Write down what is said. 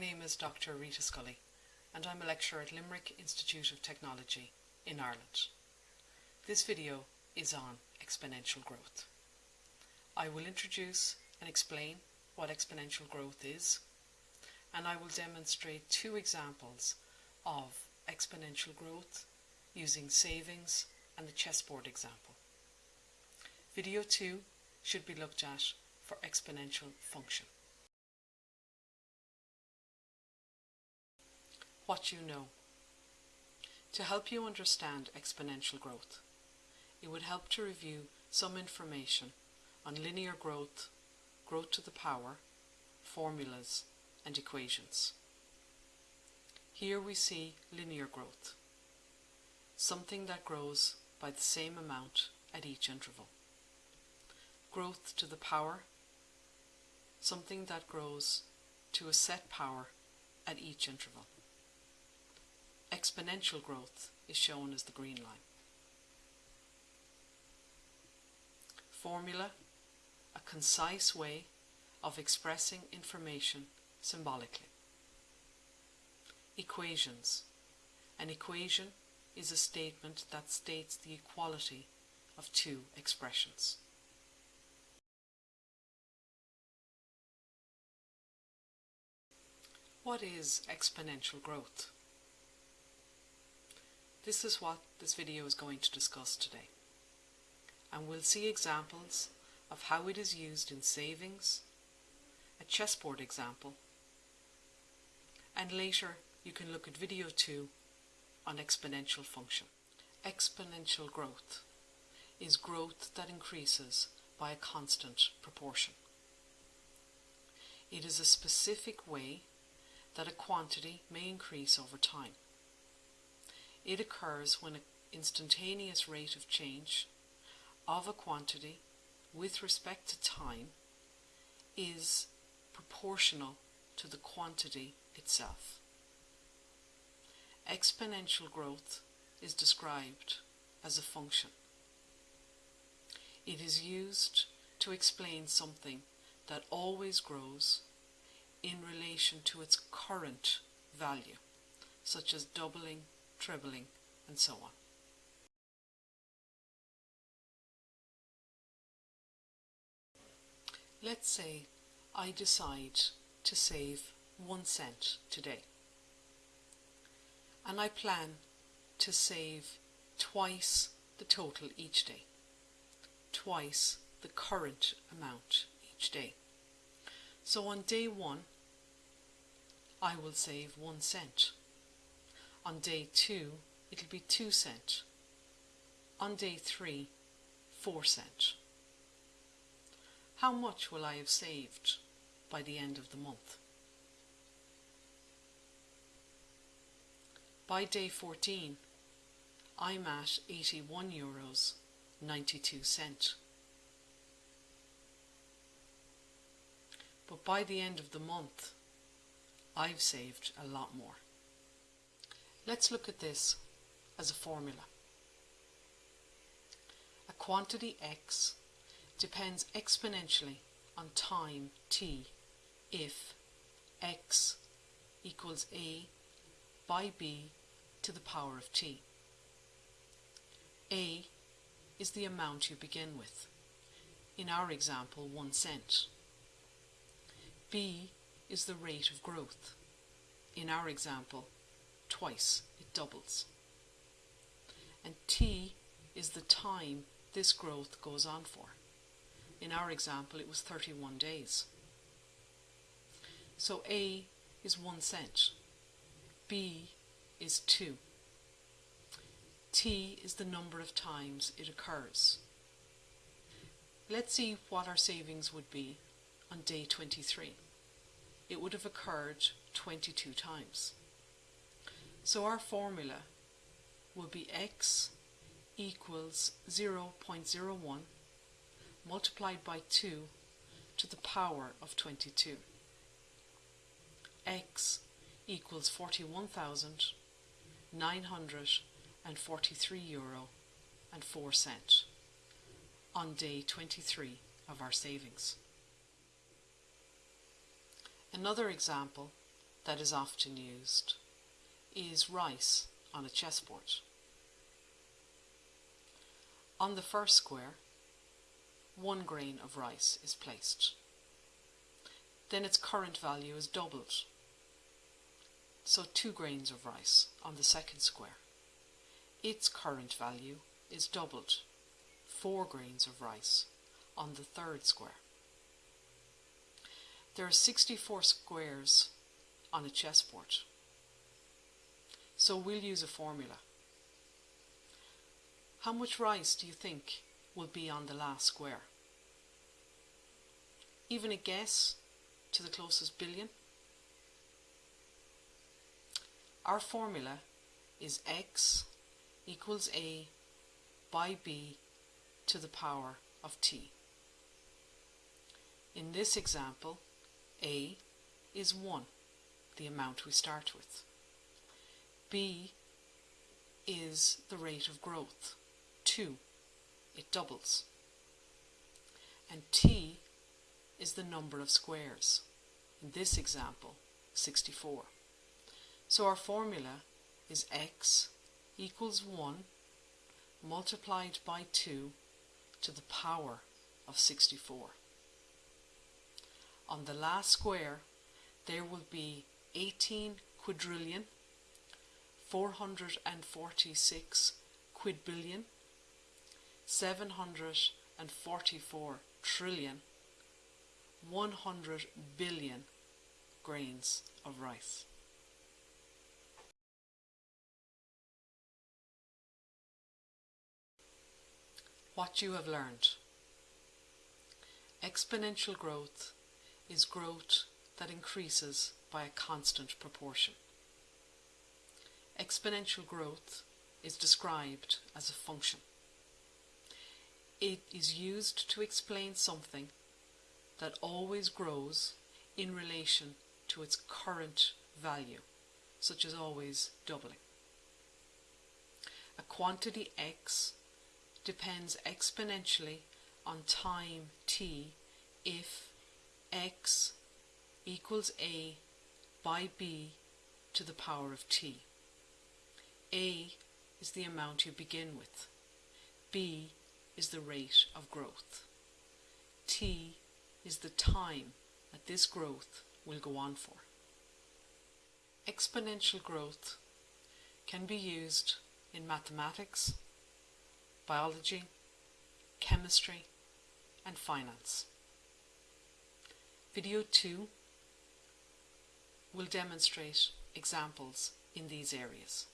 name is Dr Rita Scully and I'm a lecturer at Limerick Institute of Technology in Ireland. This video is on exponential growth. I will introduce and explain what exponential growth is and I will demonstrate two examples of exponential growth using savings and the chessboard example. Video 2 should be looked at for exponential function. What you know. To help you understand exponential growth, it would help to review some information on linear growth, growth to the power, formulas and equations. Here we see linear growth, something that grows by the same amount at each interval. Growth to the power, something that grows to a set power at each interval exponential growth is shown as the green line. Formula, a concise way of expressing information symbolically. Equations. An equation is a statement that states the equality of two expressions. What is exponential growth? This is what this video is going to discuss today. And we'll see examples of how it is used in savings, a chessboard example, and later you can look at video 2 on exponential function. Exponential growth is growth that increases by a constant proportion. It is a specific way that a quantity may increase over time. It occurs when an instantaneous rate of change of a quantity with respect to time is proportional to the quantity itself. Exponential growth is described as a function. It is used to explain something that always grows in relation to its current value, such as doubling trebling, and so on. Let's say I decide to save one cent today and I plan to save twice the total each day, twice the current amount each day. So on day one I will save one cent. On day 2, it'll be 2 cent. On day 3, 4 cent. How much will I have saved by the end of the month? By day 14, I'm at 81 euros 92 cent. But by the end of the month, I've saved a lot more. Let's look at this as a formula. A quantity x depends exponentially on time t if x equals a by b to the power of t. a is the amount you begin with. In our example, one cent. b is the rate of growth. In our example, twice, it doubles. And t is the time this growth goes on for. In our example, it was 31 days. So A is 1 cent, B is 2. T is the number of times it occurs. Let's see what our savings would be on day 23. It would have occurred 22 times. So our formula will be x equals 0.01 multiplied by 2 to the power of 22. x equals 41,943 euro and 4 cent on day 23 of our savings. Another example that is often used is rice on a chessboard. On the first square, one grain of rice is placed. Then its current value is doubled. So two grains of rice on the second square. Its current value is doubled. Four grains of rice on the third square. There are 64 squares on a chessboard. So we'll use a formula. How much rice do you think will be on the last square? Even a guess to the closest billion? Our formula is x equals a by b to the power of t. In this example, a is 1, the amount we start with. B is the rate of growth, 2, it doubles. And t is the number of squares, in this example, 64. So our formula is x equals 1 multiplied by 2 to the power of 64. On the last square, there will be 18 quadrillion, 446 quadbillion, 744 trillion, 100 billion grains of rice. What you have learned. Exponential growth is growth that increases by a constant proportion. Exponential growth is described as a function. It is used to explain something that always grows in relation to its current value, such as always doubling. A quantity x depends exponentially on time t if x equals a by b to the power of t. a is the amount you begin with. b is the rate of growth. t is the time that this growth will go on for. Exponential growth can be used in mathematics, biology, chemistry and finance. Video 2 will demonstrate examples in these areas.